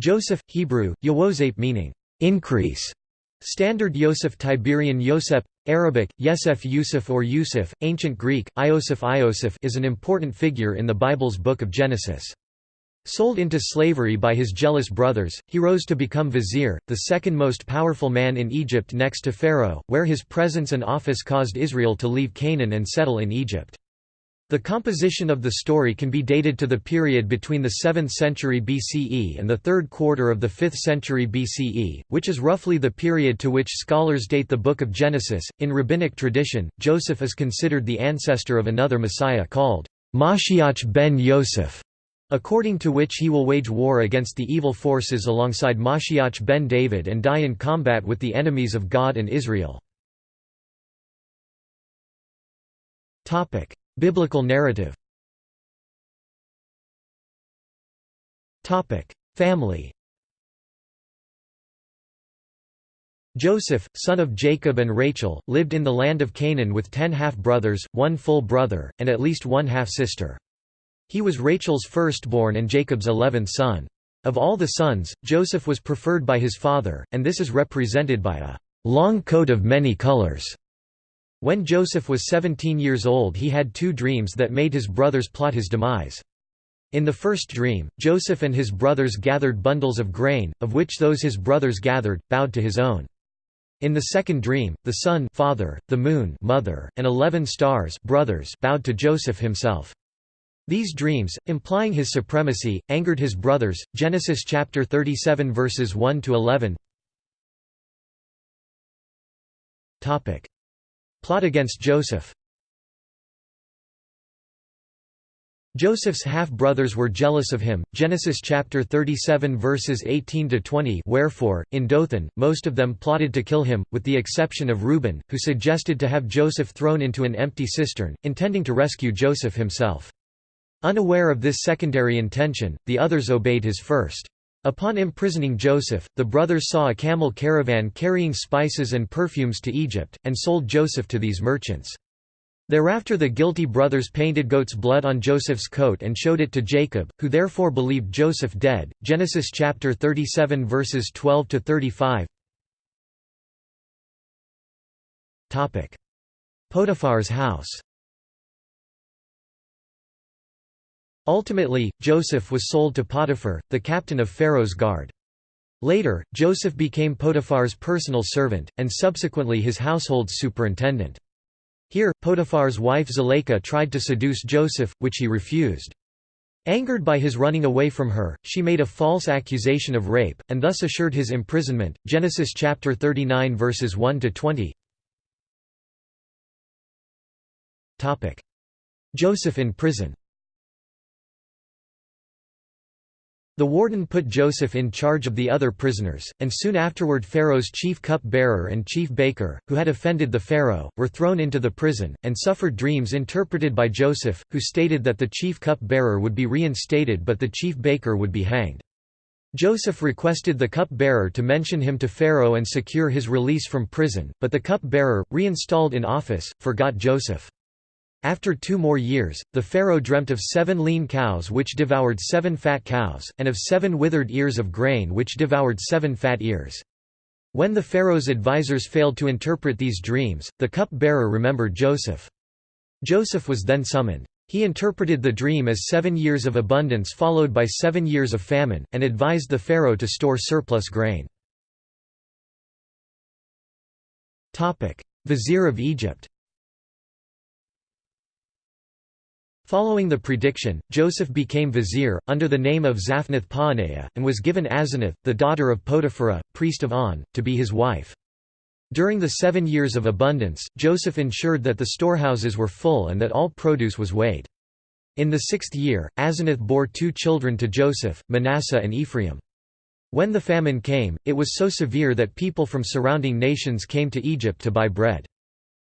Joseph, Hebrew, Yawosep meaning, increase. Standard Yosef Tiberian Yosef, Arabic, Yesef Yusuf or Yusuf, Ancient Greek, Iosif Iosif is an important figure in the Bible's Book of Genesis. Sold into slavery by his jealous brothers, he rose to become vizier, the second most powerful man in Egypt next to Pharaoh, where his presence and office caused Israel to leave Canaan and settle in Egypt. The composition of the story can be dated to the period between the 7th century BCE and the third quarter of the 5th century BCE, which is roughly the period to which scholars date the Book of Genesis. In rabbinic tradition, Joseph is considered the ancestor of another Messiah called Mashiach ben Yosef, according to which he will wage war against the evil forces alongside Mashiach ben David and die in combat with the enemies of God and Israel. Biblical narrative Family Joseph, son of Jacob and Rachel, lived in the land of Canaan with ten half-brothers, one full brother, and at least one half-sister. He was Rachel's firstborn and Jacob's eleventh son. Of all the sons, Joseph was preferred by his father, and this is represented by a long coat of many colors when Joseph was 17 years old he had two dreams that made his brothers plot his demise. In the first dream, Joseph and his brothers gathered bundles of grain, of which those his brothers gathered, bowed to his own. In the second dream, the sun father, the moon mother, and eleven stars brothers bowed to Joseph himself. These dreams, implying his supremacy, angered his brothers. Genesis chapter 37 verses 1 to 11. Topic: Plot against Joseph Joseph's half-brothers were jealous of him. Genesis chapter 37 verses 18 to 20. Wherefore, in Dothan, most of them plotted to kill him, with the exception of Reuben, who suggested to have Joseph thrown into an empty cistern, intending to rescue Joseph himself. Unaware of this secondary intention, the others obeyed his first. Upon imprisoning Joseph, the brothers saw a camel caravan carrying spices and perfumes to Egypt, and sold Joseph to these merchants. Thereafter the guilty brothers painted goat's blood on Joseph's coat and showed it to Jacob, who therefore believed Joseph dead. Genesis chapter 37 verses 12 to 35. Topic: Potiphar's house. Ultimately, Joseph was sold to Potiphar, the captain of Pharaoh's guard. Later, Joseph became Potiphar's personal servant, and subsequently his household's superintendent. Here, Potiphar's wife Zuleika tried to seduce Joseph, which he refused. Angered by his running away from her, she made a false accusation of rape, and thus assured his imprisonment. Genesis chapter 39 verses 1 to 20. Topic: Joseph in prison. The warden put Joseph in charge of the other prisoners, and soon afterward Pharaoh's chief cup-bearer and chief baker, who had offended the Pharaoh, were thrown into the prison, and suffered dreams interpreted by Joseph, who stated that the chief cup-bearer would be reinstated but the chief baker would be hanged. Joseph requested the cup-bearer to mention him to Pharaoh and secure his release from prison, but the cup-bearer, reinstalled in office, forgot Joseph. After two more years, the pharaoh dreamt of seven lean cows which devoured seven fat cows, and of seven withered ears of grain which devoured seven fat ears. When the pharaoh's advisers failed to interpret these dreams, the cup-bearer remembered Joseph. Joseph was then summoned. He interpreted the dream as seven years of abundance followed by seven years of famine, and advised the pharaoh to store surplus grain. Vizier of Egypt Following the prediction, Joseph became vizier, under the name of Zaphnath-Paaneah, and was given Asenath, the daughter of Potiphera, priest of On, to be his wife. During the seven years of abundance, Joseph ensured that the storehouses were full and that all produce was weighed. In the sixth year, Asenath bore two children to Joseph, Manasseh and Ephraim. When the famine came, it was so severe that people from surrounding nations came to Egypt to buy bread.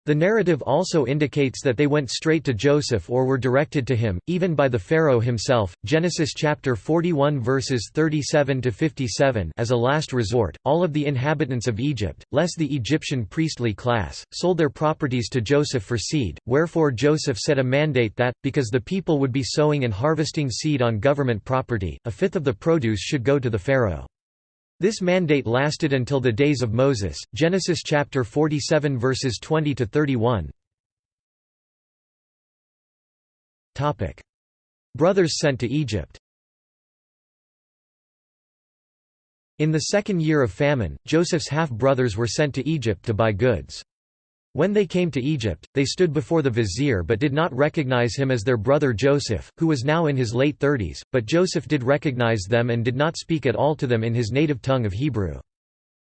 The narrative also indicates that they went straight to Joseph or were directed to him, even by the Pharaoh himself. Genesis chapter 41 verses 37 to 57. As a last resort, all of the inhabitants of Egypt, less the Egyptian priestly class, sold their properties to Joseph for seed. Wherefore Joseph set a mandate that, because the people would be sowing and harvesting seed on government property, a fifth of the produce should go to the Pharaoh. This mandate lasted until the days of Moses. Genesis chapter 47 verses 20 to 31. Topic: Brothers sent to Egypt. In the second year of famine, Joseph's half-brothers were sent to Egypt to buy goods. When they came to Egypt, they stood before the vizier but did not recognize him as their brother Joseph, who was now in his late thirties, but Joseph did recognize them and did not speak at all to them in his native tongue of Hebrew.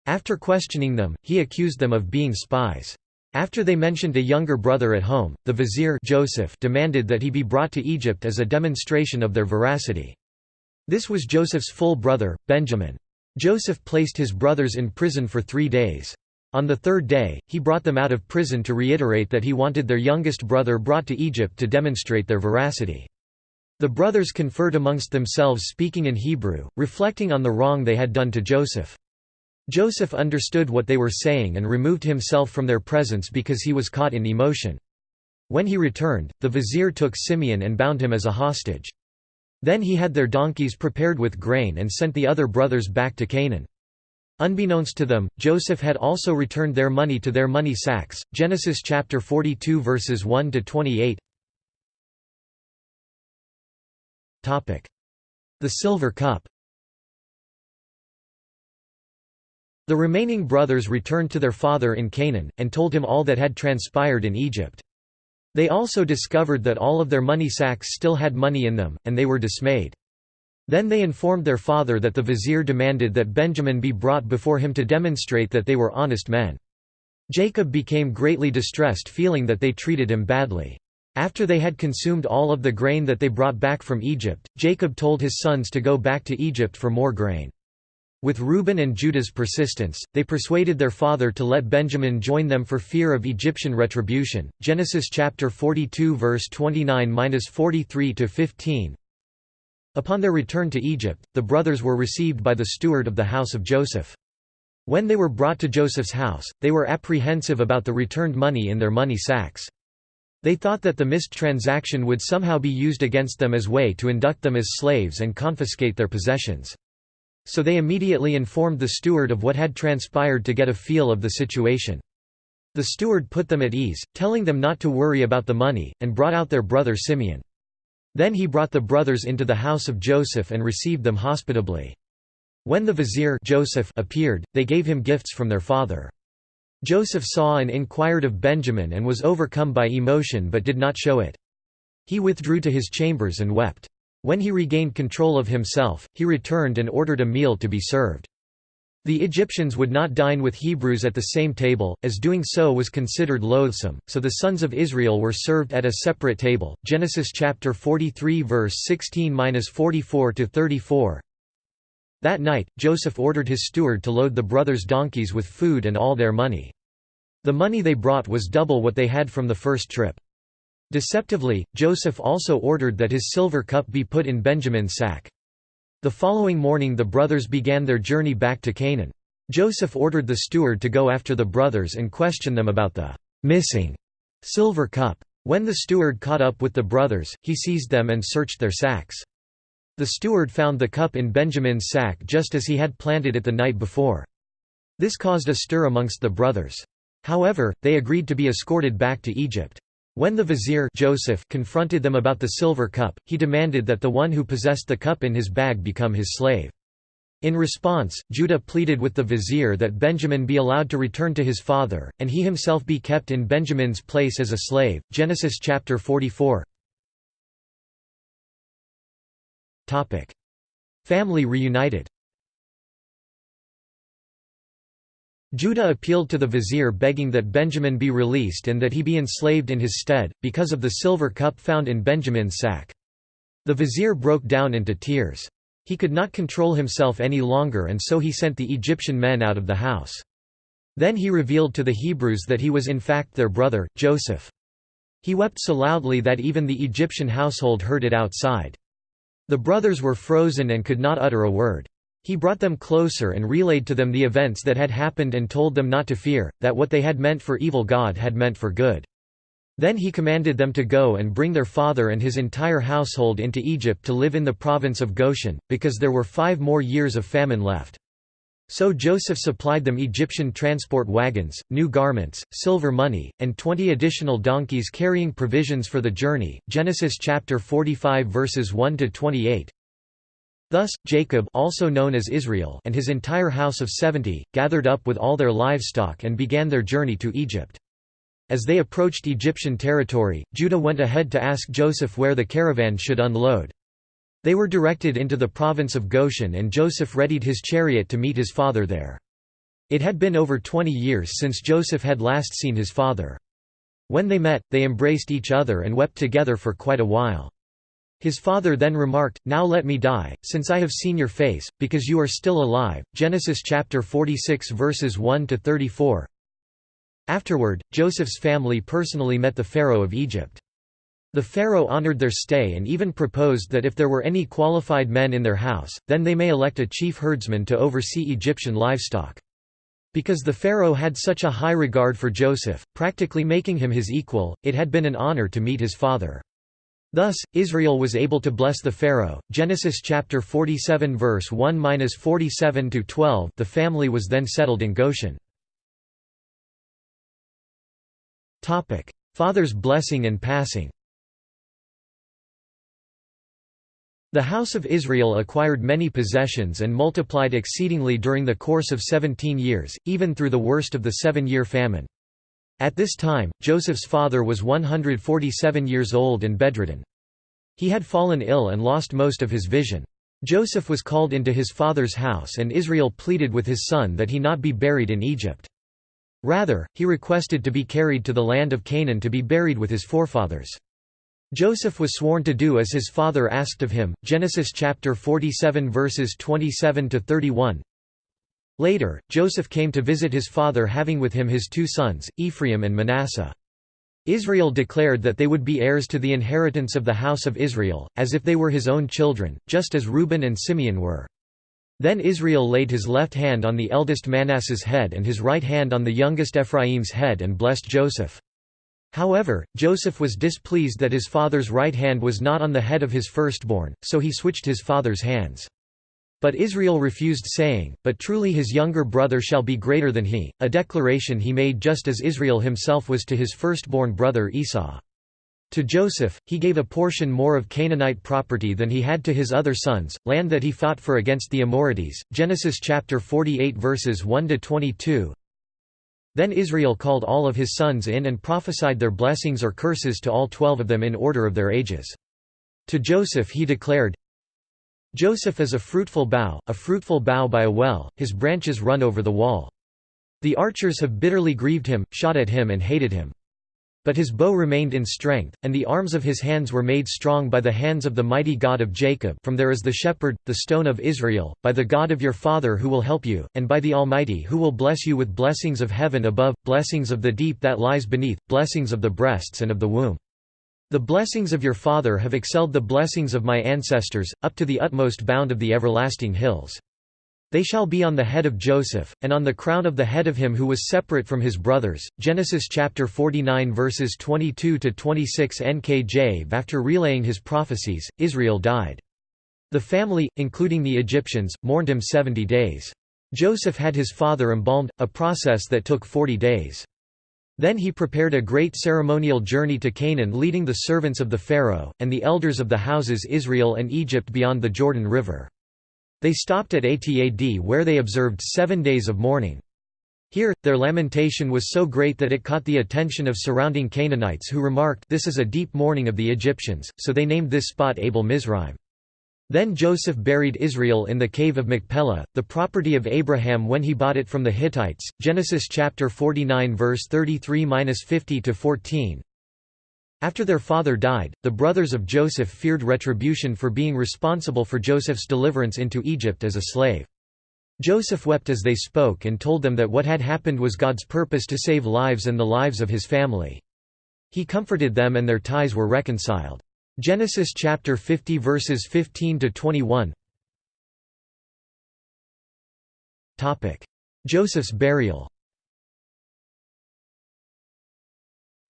After questioning them, he accused them of being spies. After they mentioned a younger brother at home, the vizier Joseph demanded that he be brought to Egypt as a demonstration of their veracity. This was Joseph's full brother, Benjamin. Joseph placed his brothers in prison for three days. On the third day, he brought them out of prison to reiterate that he wanted their youngest brother brought to Egypt to demonstrate their veracity. The brothers conferred amongst themselves speaking in Hebrew, reflecting on the wrong they had done to Joseph. Joseph understood what they were saying and removed himself from their presence because he was caught in emotion. When he returned, the vizier took Simeon and bound him as a hostage. Then he had their donkeys prepared with grain and sent the other brothers back to Canaan. Unbeknownst to them, Joseph had also returned their money to their money sacks. Genesis chapter 42 verses 1 to 28. Topic: The silver cup. The remaining brothers returned to their father in Canaan and told him all that had transpired in Egypt. They also discovered that all of their money sacks still had money in them, and they were dismayed. Then they informed their father that the vizier demanded that Benjamin be brought before him to demonstrate that they were honest men. Jacob became greatly distressed feeling that they treated him badly. After they had consumed all of the grain that they brought back from Egypt, Jacob told his sons to go back to Egypt for more grain. With Reuben and Judah's persistence, they persuaded their father to let Benjamin join them for fear of Egyptian retribution. Genesis chapter 42 verse 29-43 to 15. Upon their return to Egypt, the brothers were received by the steward of the house of Joseph. When they were brought to Joseph's house, they were apprehensive about the returned money in their money sacks. They thought that the missed transaction would somehow be used against them as way to induct them as slaves and confiscate their possessions. So they immediately informed the steward of what had transpired to get a feel of the situation. The steward put them at ease, telling them not to worry about the money, and brought out their brother Simeon. Then he brought the brothers into the house of Joseph and received them hospitably. When the vizier Joseph appeared, they gave him gifts from their father. Joseph saw and inquired of Benjamin and was overcome by emotion but did not show it. He withdrew to his chambers and wept. When he regained control of himself, he returned and ordered a meal to be served. The Egyptians would not dine with Hebrews at the same table, as doing so was considered loathsome, so the sons of Israel were served at a separate table. Genesis chapter 43 verse 16-44 to 34. That night, Joseph ordered his steward to load the brothers' donkeys with food and all their money. The money they brought was double what they had from the first trip. Deceptively, Joseph also ordered that his silver cup be put in Benjamin's sack. The following morning the brothers began their journey back to Canaan. Joseph ordered the steward to go after the brothers and question them about the missing silver cup. When the steward caught up with the brothers, he seized them and searched their sacks. The steward found the cup in Benjamin's sack just as he had planted it the night before. This caused a stir amongst the brothers. However, they agreed to be escorted back to Egypt. When the vizier Joseph confronted them about the silver cup, he demanded that the one who possessed the cup in his bag become his slave. In response, Judah pleaded with the vizier that Benjamin be allowed to return to his father, and he himself be kept in Benjamin's place as a slave. Genesis chapter 44. Topic: Family reunited. Judah appealed to the vizier begging that Benjamin be released and that he be enslaved in his stead, because of the silver cup found in Benjamin's sack. The vizier broke down into tears. He could not control himself any longer and so he sent the Egyptian men out of the house. Then he revealed to the Hebrews that he was in fact their brother, Joseph. He wept so loudly that even the Egyptian household heard it outside. The brothers were frozen and could not utter a word. He brought them closer and relayed to them the events that had happened and told them not to fear, that what they had meant for evil God had meant for good. Then he commanded them to go and bring their father and his entire household into Egypt to live in the province of Goshen, because there were five more years of famine left. So Joseph supplied them Egyptian transport wagons, new garments, silver money, and 20 additional donkeys carrying provisions for the journey. Genesis chapter 45 verses 1 to 28. Thus, Jacob also known as Israel and his entire house of 70, gathered up with all their livestock and began their journey to Egypt. As they approached Egyptian territory, Judah went ahead to ask Joseph where the caravan should unload. They were directed into the province of Goshen and Joseph readied his chariot to meet his father there. It had been over twenty years since Joseph had last seen his father. When they met, they embraced each other and wept together for quite a while. His father then remarked, Now let me die, since I have seen your face, because you are still alive. Genesis chapter 46 verses 1 to 34. Afterward, Joseph's family personally met the Pharaoh of Egypt. The Pharaoh honored their stay and even proposed that if there were any qualified men in their house, then they may elect a chief herdsman to oversee Egyptian livestock. Because the Pharaoh had such a high regard for Joseph, practically making him his equal, it had been an honor to meet his father. Thus, Israel was able to bless the Pharaoh. Genesis chapter 47 verse 1-47 to 12. The family was then settled in Goshen. Topic: Father's blessing and passing. The house of Israel acquired many possessions and multiplied exceedingly during the course of seventeen years, even through the worst of the seven-year famine. At this time, Joseph's father was 147 years old and bedridden. He had fallen ill and lost most of his vision. Joseph was called into his father's house and Israel pleaded with his son that he not be buried in Egypt. Rather, he requested to be carried to the land of Canaan to be buried with his forefathers. Joseph was sworn to do as his father asked of him. Genesis chapter 47 verses 27 to 31. Later, Joseph came to visit his father having with him his two sons, Ephraim and Manasseh. Israel declared that they would be heirs to the inheritance of the house of Israel, as if they were his own children, just as Reuben and Simeon were. Then Israel laid his left hand on the eldest Manasseh's head and his right hand on the youngest Ephraim's head and blessed Joseph. However, Joseph was displeased that his father's right hand was not on the head of his firstborn, so he switched his father's hands. But Israel refused saying, But truly his younger brother shall be greater than he, a declaration he made just as Israel himself was to his firstborn brother Esau. To Joseph, he gave a portion more of Canaanite property than he had to his other sons, land that he fought for against the Amorites. Genesis chapter 48 verses 1 to 22. Then Israel called all of his sons in and prophesied their blessings or curses to all twelve of them in order of their ages. To Joseph he declared, Joseph is a fruitful bough, a fruitful bough by a well, his branches run over the wall. The archers have bitterly grieved him, shot at him and hated him. But his bow remained in strength, and the arms of his hands were made strong by the hands of the mighty God of Jacob from there is the shepherd, the stone of Israel, by the God of your father who will help you, and by the Almighty who will bless you with blessings of heaven above, blessings of the deep that lies beneath, blessings of the breasts and of the womb. The blessings of your father have excelled the blessings of my ancestors, up to the utmost bound of the everlasting hills. They shall be on the head of Joseph, and on the crown of the head of him who was separate from his brothers. Genesis chapter 49 verses 22 to 26 NKJ. After relaying his prophecies, Israel died. The family, including the Egyptians, mourned him seventy days. Joseph had his father embalmed, a process that took forty days. Then he prepared a great ceremonial journey to Canaan leading the servants of the Pharaoh, and the elders of the houses Israel and Egypt beyond the Jordan River. They stopped at Atad where they observed seven days of mourning. Here, their lamentation was so great that it caught the attention of surrounding Canaanites who remarked this is a deep mourning of the Egyptians, so they named this spot Abel Mizraim. Then Joseph buried Israel in the cave of Machpelah, the property of Abraham when he bought it from the Hittites. Genesis chapter 49 verse 33-50 to 14. After their father died, the brothers of Joseph feared retribution for being responsible for Joseph's deliverance into Egypt as a slave. Joseph wept as they spoke and told them that what had happened was God's purpose to save lives and the lives of his family. He comforted them and their ties were reconciled. Genesis chapter 50 verses 15 to 21. Topic: Joseph's burial.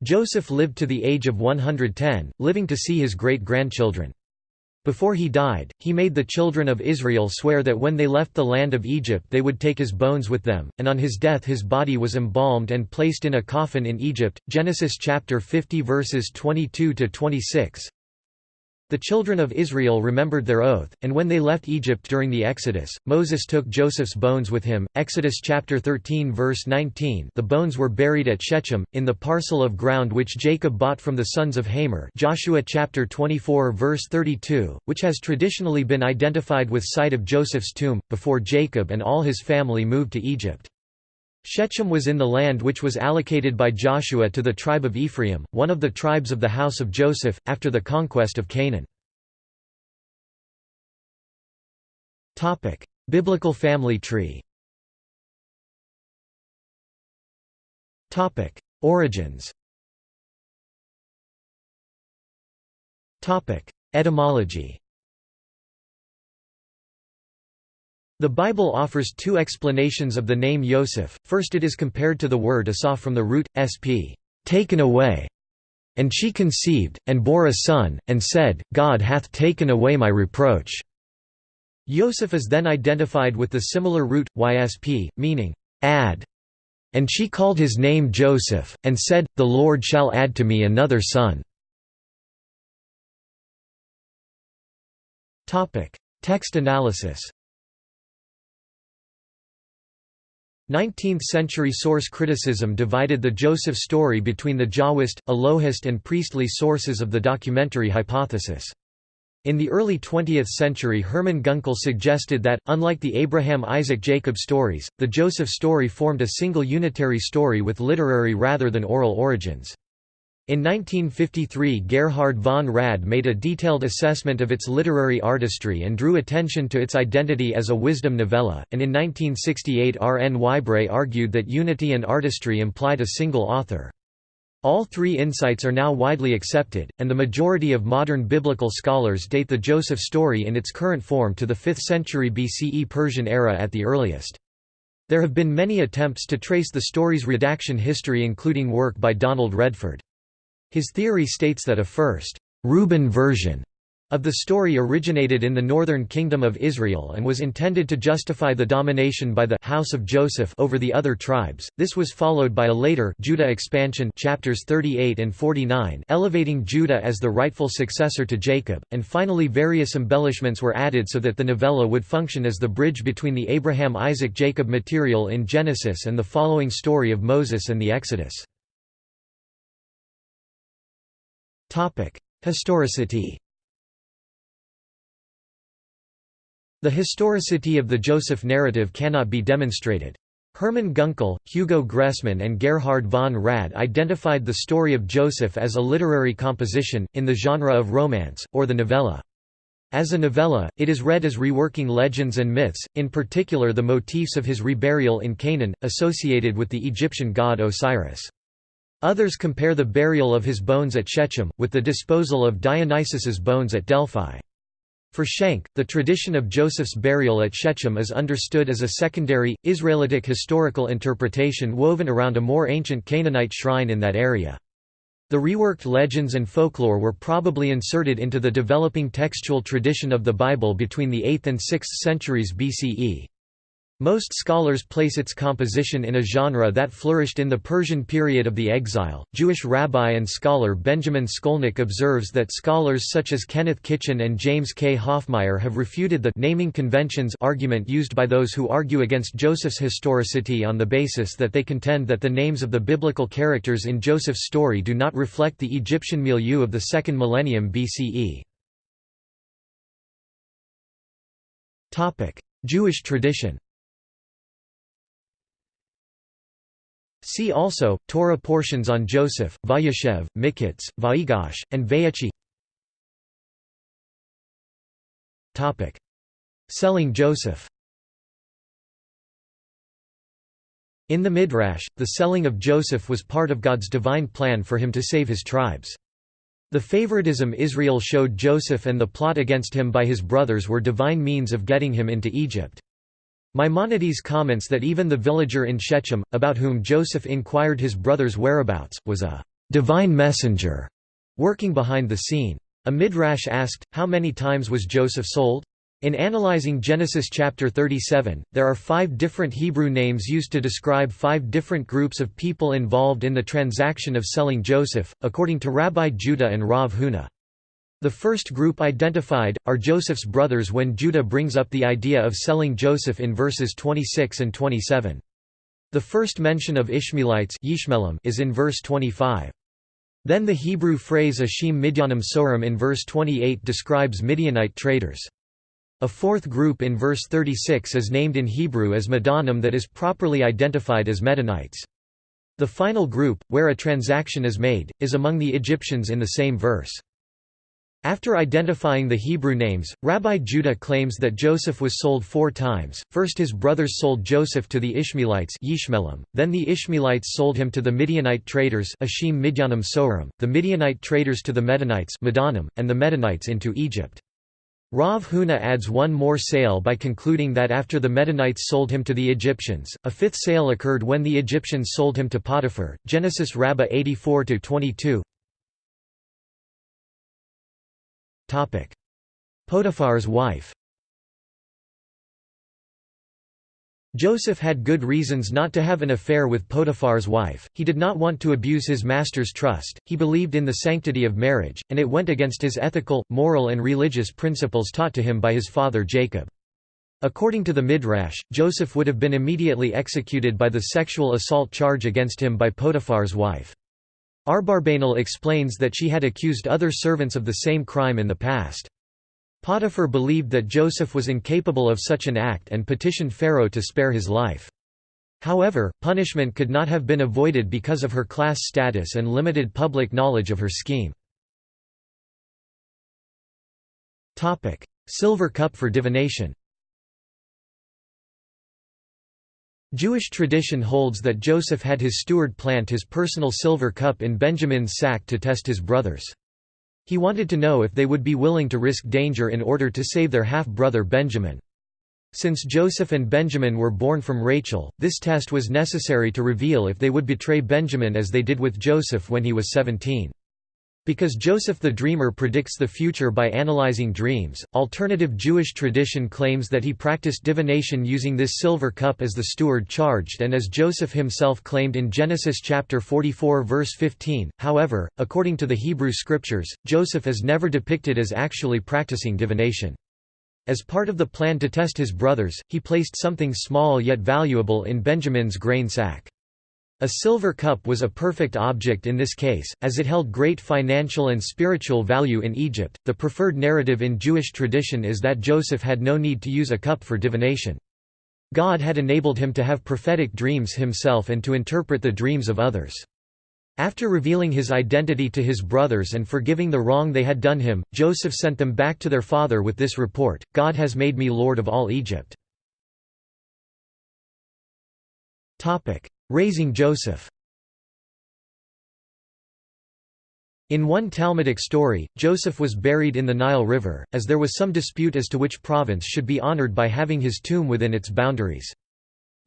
Joseph lived to the age of 110, living to see his great-grandchildren. Before he died, he made the children of Israel swear that when they left the land of Egypt they would take his bones with them, and on his death his body was embalmed and placed in a coffin in Egypt. Genesis chapter 50 verses 22 to 26. The children of Israel remembered their oath, and when they left Egypt during the Exodus, Moses took Joseph's bones with him. Exodus chapter 13 verse 19. The bones were buried at Shechem in the parcel of ground which Jacob bought from the sons of Hamor. Joshua chapter 24 verse 32, which has traditionally been identified with site of Joseph's tomb before Jacob and all his family moved to Egypt. Shechem was in the land which was allocated by Joshua to the tribe of Ephraim, one of the tribes of the house of Joseph, after the conquest of Canaan. Biblical family tree Origins Etymology The Bible offers two explanations of the name Yosef, first it is compared to the word Asa from the root, sp. taken away. And she conceived, and bore a son, and said, God hath taken away my reproach. Yosef is then identified with the similar root, ysp, meaning, add. And she called his name Joseph, and said, The Lord shall add to me another son. Text analysis 19th-century source criticism divided the Joseph story between the Jahwist, Elohist and priestly sources of the documentary hypothesis. In the early 20th century Hermann Gunkel suggested that, unlike the Abraham-Isaac-Jacob stories, the Joseph story formed a single unitary story with literary rather than oral origins. In 1953 Gerhard von Rad made a detailed assessment of its literary artistry and drew attention to its identity as a wisdom novella, and in 1968 R. N. Whybray argued that unity and artistry implied a single author. All three insights are now widely accepted, and the majority of modern biblical scholars date the Joseph story in its current form to the 5th century BCE Persian era at the earliest. There have been many attempts to trace the story's redaction history including work by Donald Redford. His theory states that a first Reuben version of the story originated in the northern kingdom of Israel and was intended to justify the domination by the house of Joseph over the other tribes. This was followed by a later Judah expansion chapters 38 and 49 elevating Judah as the rightful successor to Jacob, and finally various embellishments were added so that the novella would function as the bridge between the Abraham-Isaac-Jacob material in Genesis and the following story of Moses and the Exodus. Historicity The historicity of the Joseph narrative cannot be demonstrated. Hermann Gunkel, Hugo Gressmann and Gerhard von Rad identified the story of Joseph as a literary composition, in the genre of romance, or the novella. As a novella, it is read as reworking legends and myths, in particular the motifs of his reburial in Canaan, associated with the Egyptian god Osiris. Others compare the burial of his bones at Shechem, with the disposal of Dionysus's bones at Delphi. For Schenck, the tradition of Joseph's burial at Shechem is understood as a secondary, Israelitic historical interpretation woven around a more ancient Canaanite shrine in that area. The reworked legends and folklore were probably inserted into the developing textual tradition of the Bible between the 8th and 6th centuries BCE. Most scholars place its composition in a genre that flourished in the Persian period of the exile. Jewish rabbi and scholar Benjamin Scolnic observes that scholars such as Kenneth Kitchen and James K. Hoffmeier have refuted the naming conventions argument used by those who argue against Joseph's historicity on the basis that they contend that the names of the biblical characters in Joseph's story do not reflect the Egyptian milieu of the second millennium BCE. Jewish tradition See also, Torah portions on Joseph, Vayeshev, Miketz, Vayigash, and Vayechi Selling Joseph In the Midrash, the selling of Joseph was part of God's divine plan for him to save his tribes. The favoritism Israel showed Joseph and the plot against him by his brothers were divine means of getting him into Egypt. Maimonides comments that even the villager in Shechem, about whom Joseph inquired his brother's whereabouts, was a divine messenger working behind the scene. A midrash asked, how many times was Joseph sold? In analyzing Genesis chapter 37, there are five different Hebrew names used to describe five different groups of people involved in the transaction of selling Joseph, according to Rabbi Judah and Rav Huna. The first group identified, are Joseph's brothers when Judah brings up the idea of selling Joseph in verses 26 and 27. The first mention of Ishmaelites is in verse 25. Then the Hebrew phrase Ashim Midyanim Sorim in verse 28 describes Midianite traders. A fourth group in verse 36 is named in Hebrew as Medanim that is properly identified as Medanites. The final group, where a transaction is made, is among the Egyptians in the same verse. After identifying the Hebrew names, Rabbi Judah claims that Joseph was sold four times, first his brothers sold Joseph to the Ishmaelites then the Ishmaelites sold him to the Midianite traders the Midianite traders to the Medanites and the Medanites into Egypt. Rav Huna adds one more sale by concluding that after the Medanites sold him to the Egyptians, a fifth sale occurred when the Egyptians sold him to Potiphar. Genesis Rabbah 84-22 Potiphar's wife Joseph had good reasons not to have an affair with Potiphar's wife, he did not want to abuse his master's trust, he believed in the sanctity of marriage, and it went against his ethical, moral and religious principles taught to him by his father Jacob. According to the Midrash, Joseph would have been immediately executed by the sexual assault charge against him by Potiphar's wife. Abarbanel explains that she had accused other servants of the same crime in the past. Potiphar believed that Joseph was incapable of such an act and petitioned Pharaoh to spare his life. However, punishment could not have been avoided because of her class status and limited public knowledge of her scheme. Silver cup for divination Jewish tradition holds that Joseph had his steward plant his personal silver cup in Benjamin's sack to test his brothers. He wanted to know if they would be willing to risk danger in order to save their half-brother Benjamin. Since Joseph and Benjamin were born from Rachel, this test was necessary to reveal if they would betray Benjamin as they did with Joseph when he was 17. Because Joseph the Dreamer predicts the future by analyzing dreams, alternative Jewish tradition claims that he practiced divination using this silver cup as the steward charged and as Joseph himself claimed in Genesis chapter 44 verse 15. However, according to the Hebrew scriptures, Joseph is never depicted as actually practicing divination. As part of the plan to test his brothers, he placed something small yet valuable in Benjamin's grain sack. A silver cup was a perfect object in this case, as it held great financial and spiritual value in Egypt. The preferred narrative in Jewish tradition is that Joseph had no need to use a cup for divination. God had enabled him to have prophetic dreams himself and to interpret the dreams of others. After revealing his identity to his brothers and forgiving the wrong they had done him, Joseph sent them back to their father with this report, God has made me lord of all Egypt. Raising Joseph In one Talmudic story, Joseph was buried in the Nile River, as there was some dispute as to which province should be honored by having his tomb within its boundaries.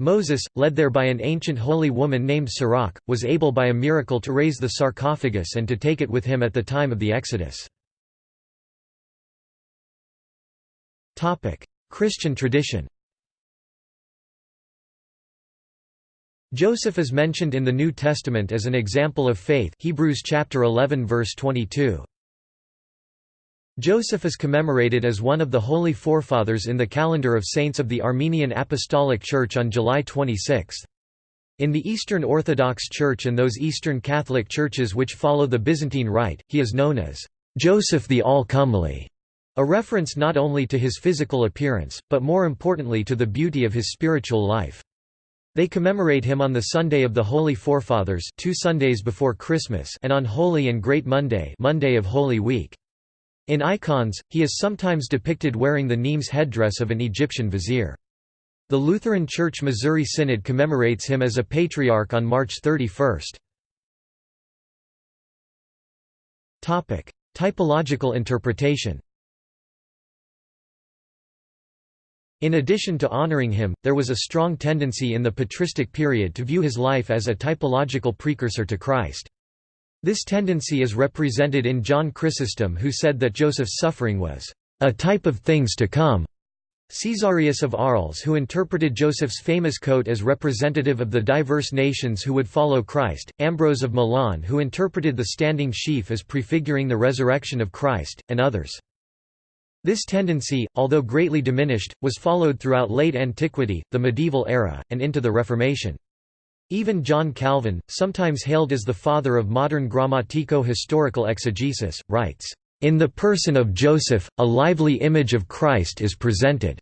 Moses, led there by an ancient holy woman named Serach, was able by a miracle to raise the sarcophagus and to take it with him at the time of the Exodus. Christian tradition Joseph is mentioned in the New Testament as an example of faith Hebrews chapter 11 verse 22. Joseph is commemorated as one of the Holy Forefathers in the calendar of saints of the Armenian Apostolic Church on July 26. In the Eastern Orthodox Church and those Eastern Catholic churches which follow the Byzantine Rite, he is known as Joseph the All-Comely, a reference not only to his physical appearance, but more importantly to the beauty of his spiritual life. They commemorate him on the Sunday of the Holy Forefathers two Sundays before Christmas and on Holy and Great Monday Monday of Holy Week. In icons, he is sometimes depicted wearing the Nemes headdress of an Egyptian vizier. The Lutheran Church Missouri Synod commemorates him as a patriarch on March 31. Typological interpretation In addition to honoring him, there was a strong tendency in the patristic period to view his life as a typological precursor to Christ. This tendency is represented in John Chrysostom who said that Joseph's suffering was a type of things to come. Caesarius of Arles who interpreted Joseph's famous coat as representative of the diverse nations who would follow Christ, Ambrose of Milan who interpreted the standing sheaf as prefiguring the resurrection of Christ, and others. This tendency, although greatly diminished, was followed throughout late antiquity, the medieval era, and into the Reformation. Even John Calvin, sometimes hailed as the father of modern grammatico-historical exegesis, writes, "...in the person of Joseph, a lively image of Christ is presented."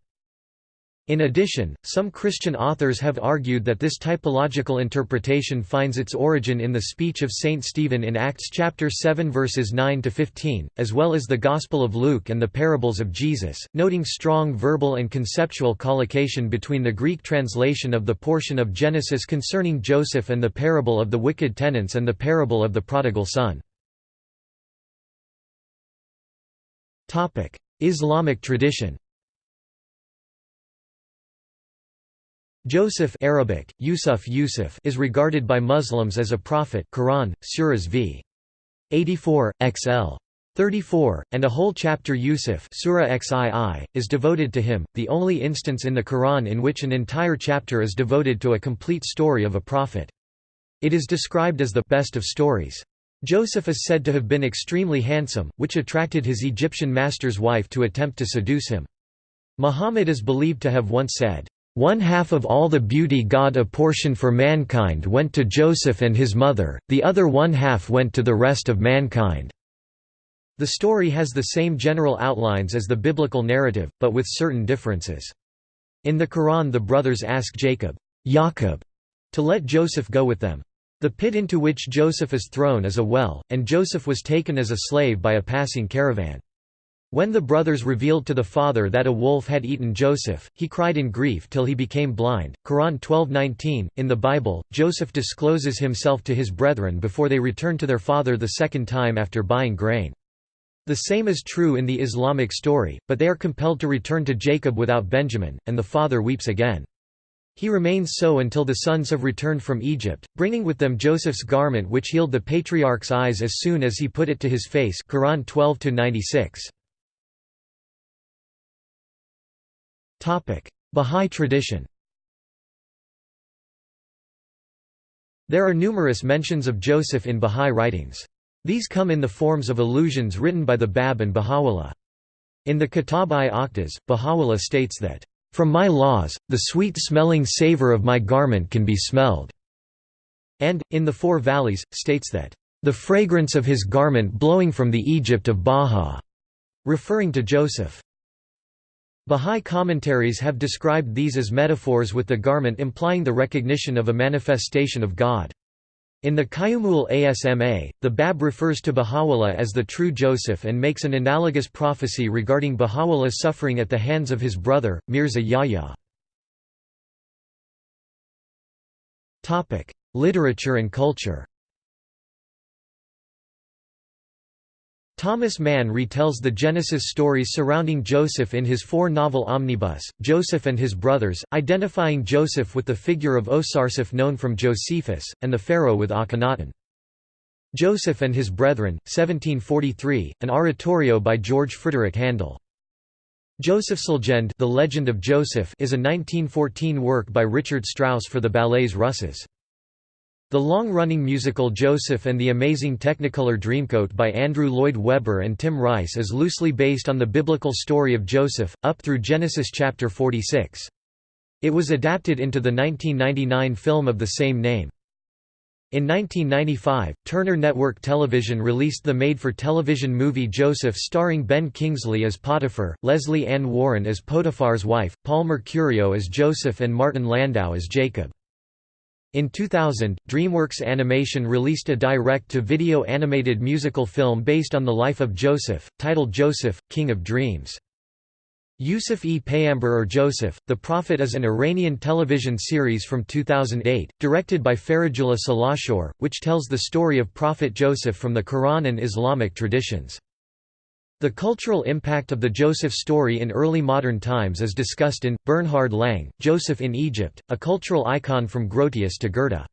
In addition, some Christian authors have argued that this typological interpretation finds its origin in the speech of Saint Stephen in Acts chapter 7 verses 9 to 15, as well as the Gospel of Luke and the parables of Jesus, noting strong verbal and conceptual collocation between the Greek translation of the portion of Genesis concerning Joseph and the parable of the wicked tenants and the parable of the prodigal son. Islamic tradition Joseph Arabic, Yusuf Yusuf is regarded by Muslims as a prophet Quran, Surahs v. 84, XL. 34, and a whole chapter Yusuf Surah XII, is devoted to him, the only instance in the Quran in which an entire chapter is devoted to a complete story of a prophet. It is described as the best of stories. Joseph is said to have been extremely handsome, which attracted his Egyptian master's wife to attempt to seduce him. Muhammad is believed to have once said, one half of all the beauty God apportioned for mankind went to Joseph and his mother, the other one half went to the rest of mankind." The story has the same general outlines as the biblical narrative, but with certain differences. In the Quran the brothers ask Jacob Jacob, to let Joseph go with them. The pit into which Joseph is thrown is a well, and Joseph was taken as a slave by a passing caravan. When the brothers revealed to the father that a wolf had eaten Joseph, he cried in grief till he became blind. Quran 12:19. In the Bible, Joseph discloses himself to his brethren before they return to their father the second time after buying grain. The same is true in the Islamic story, but they are compelled to return to Jacob without Benjamin, and the father weeps again. He remains so until the sons have returned from Egypt, bringing with them Joseph's garment which healed the patriarch's eyes as soon as he put it to his face Quran 12 96. Bahá'í tradition There are numerous mentions of Joseph in Bahá'í writings. These come in the forms of allusions written by the Bab and Baha'u'llah. In the Kitab-i Aqdas, Baha'u'llah states that, "...from my laws, the sweet-smelling savor of my garment can be smelled." And, in the Four Valleys, states that, "...the fragrance of his garment blowing from the Egypt of Baha," referring to Joseph. Bahá'í commentaries have described these as metaphors with the garment implying the recognition of a manifestation of God. In the Qayyumul Asma, the Bab refers to Baha'u'llah as the true Joseph and makes an analogous prophecy regarding Baha'u'llah's suffering at the hands of his brother, Mirza Yahya. Literature and culture Thomas Mann retells the Genesis stories surrounding Joseph in his four-novel omnibus, Joseph and His Brothers, identifying Joseph with the figure of Osarseph known from Josephus, and the pharaoh with Akhenaten. Joseph and His Brethren, 1743, an oratorio by George Frederick Handel. Joseph's Legend The Legend of Joseph is a 1914 work by Richard Strauss for the Ballets Russes. The long-running musical Joseph and the Amazing Technicolor Dreamcoat by Andrew Lloyd Webber and Tim Rice is loosely based on the biblical story of Joseph, up through Genesis chapter 46. It was adapted into the 1999 film of the same name. In 1995, Turner Network Television released the made-for-television movie Joseph starring Ben Kingsley as Potiphar, Lesley Ann Warren as Potiphar's wife, Paul Mercurio as Joseph and Martin Landau as Jacob. In 2000, DreamWorks Animation released a direct-to-video animated musical film based on the life of Joseph, titled Joseph, King of Dreams. Yusuf e Payamber or Joseph, The Prophet is an Iranian television series from 2008, directed by Faridullah Salahshor, which tells the story of Prophet Joseph from the Quran and Islamic traditions. The cultural impact of the Joseph story in early modern times is discussed in, Bernhard Lang, Joseph in Egypt, a cultural icon from Grotius to Goethe.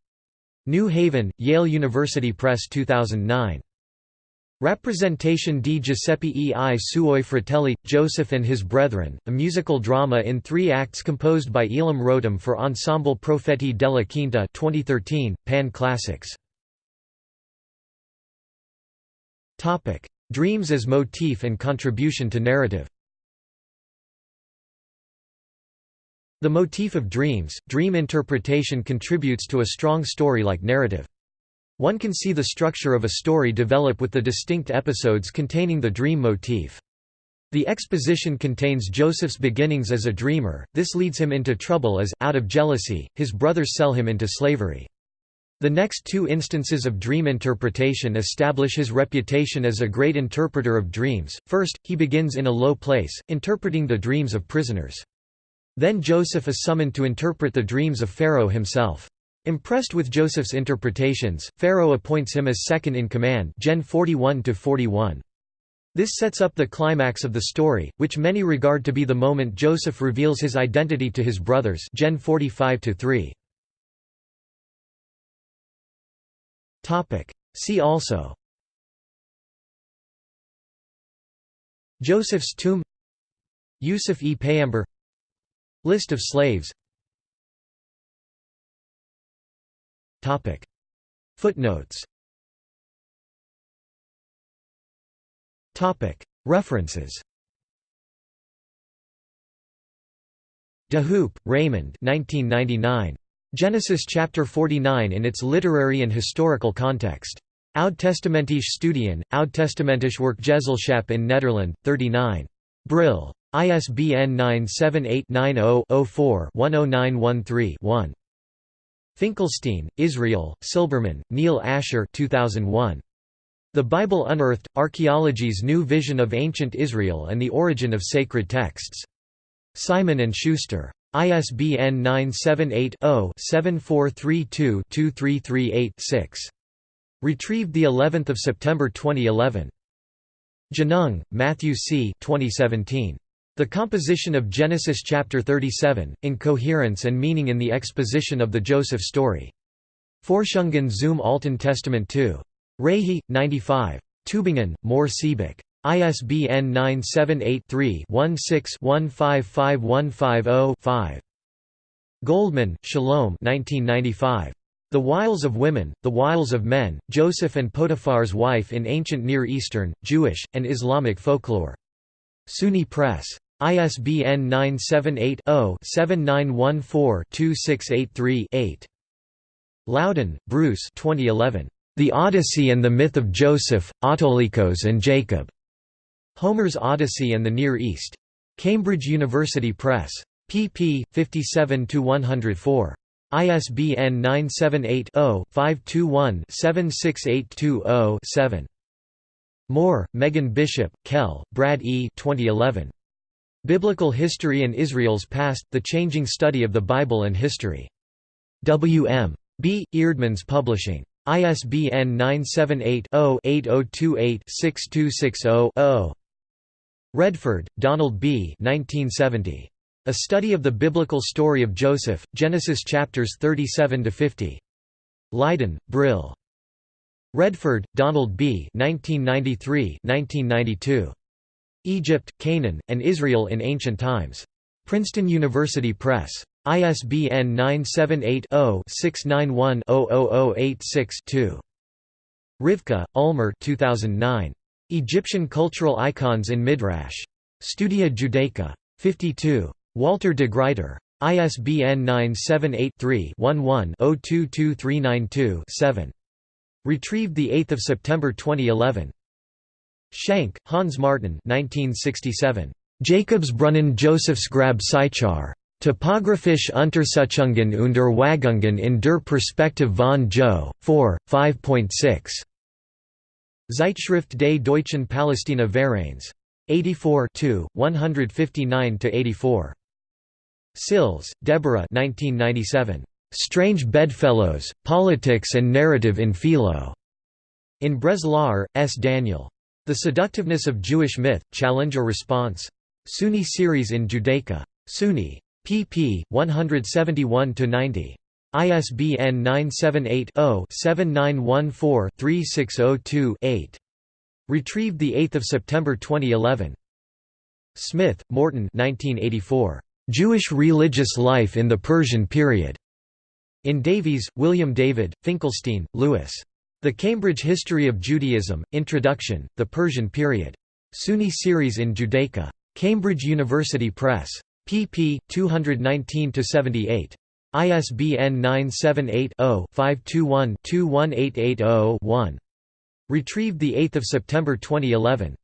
New Haven, Yale University Press 2009. Rappresentation di Giuseppe e i suoi fratelli, Joseph and His Brethren, a musical drama in three acts composed by Elam Rotem for Ensemble Profeti della Quinta 2013, Pan Classics. Dreams as motif and contribution to narrative The motif of dreams, dream interpretation contributes to a strong story-like narrative. One can see the structure of a story develop with the distinct episodes containing the dream motif. The exposition contains Joseph's beginnings as a dreamer, this leads him into trouble as, out of jealousy, his brothers sell him into slavery. The next two instances of dream interpretation establish his reputation as a great interpreter of dreams. First, he begins in a low place, interpreting the dreams of prisoners. Then Joseph is summoned to interpret the dreams of Pharaoh himself. Impressed with Joseph's interpretations, Pharaoh appoints him as second in command Gen 41 -41. This sets up the climax of the story, which many regard to be the moment Joseph reveals his identity to his brothers Gen 45 -3. See also. Joseph's tomb. Yusuf e Payamber List of slaves. Topic. Footnotes. Topic. References. DeHoop, Raymond 1999. Genesis chapter 49 in its literary and historical context. Oud-testamentische Studien, Oud-testamentische Werkgezelschap in Nederland, 39. Brill. ISBN 978 90 4 10913 1. Finkelstein, Israel, Silberman, Neil Asher 2001. The Bible Unearthed, Archaeology's New Vision of Ancient Israel and the Origin of Sacred Texts. Simon & Schuster. ISBN 978-0-7432-2338-6. Retrieved of September 2011. Genung, Matthew C. 2017. The composition of Genesis chapter 37, in coherence and meaning in the exposition of the Joseph story. Forschungen zum Alten Testament 2. Reihe, 95. Tübingen, Mohr Siebeck. ISBN 978-3-16-155150-5. Goldman, Shalom 1995. The Wiles of Women, The Wiles of Men, Joseph and Potiphar's Wife in Ancient Near Eastern, Jewish, and Islamic Folklore. SUNY Press. ISBN 978-0-7914-2683-8. Loudon, Bruce 2011. The Odyssey and the Myth of Joseph, Autolycus and Jacob. Homer's Odyssey and the Near East. Cambridge University Press. pp. 57–104. ISBN 978 0 521 76820 7. Moore, Megan Bishop, Kell, Brad E. 2011. Biblical History and Israel's Past, The Changing Study of the Bible and History. W. M. B. Eerdmans Publishing. ISBN 978-0-8028-6260-0. Redford, Donald B. 1970. A Study of the Biblical Story of Joseph, Genesis chapters 37 to 50. Leiden, Brill. Redford, Donald B. 1993 1992. Egypt, Canaan, and Israel in Ancient Times. Princeton University Press. ISBN 978-0-691-00086-2. Rivka, Ulmer 2009. Egyptian Cultural Icons in Midrash. Studia Judaica. 52. Walter de Gruyter. ISBN 978-3-11-022392-7. Retrieved 8 September 2011. Schenk, Hans Martin 1967. Jakobsbrunnen Josephsgrab Sychar. Topographische Untersuchungen und Erwägungen in der Perspektive von Jo. 4, 5.6. Zeitschrift des deutschen Palästina Vereins. 84 159–84. Sills, Deborah 1997. "'Strange Bedfellows, Politics and Narrative in Philo' in Breslauer, S. Daniel. The Seductiveness of Jewish Myth, Challenge or Response? SUNY Series in Judaica. SUNY. pp. 171–90. ISBN 978-0-7914-3602-8. Retrieved 8 September 2011. Smith, Morton 1984. Jewish Religious Life in the Persian Period. In Davies, William David, Finkelstein, Lewis. The Cambridge History of Judaism, Introduction, The Persian Period. SUNY Series in Judaica. Cambridge University Press. pp. 219–78. ISBN 978-0-521-21880-1. Retrieved 8 September 2011.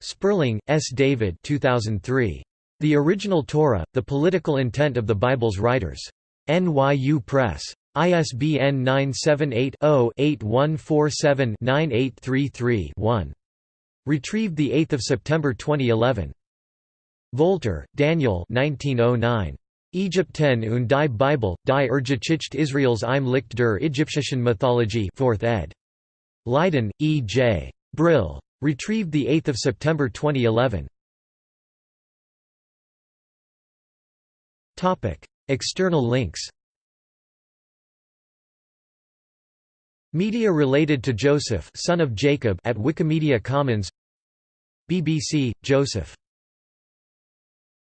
Sperling, S. David 2003. The Original Torah, The Political Intent of the Bible's Writers. NYU Press. ISBN 978-0-8147-9833-1. Retrieved 8 September 2011. Volter, Daniel 1909. Ägypten und die Bibel, die er Urgeschichte Israels im Licht der Ägyptischen Mythologie 4th ed. Leiden, E. J. Brill. Retrieved 8 September 2011. External links Media related to Joseph son of Jacob at Wikimedia Commons BBC, Joseph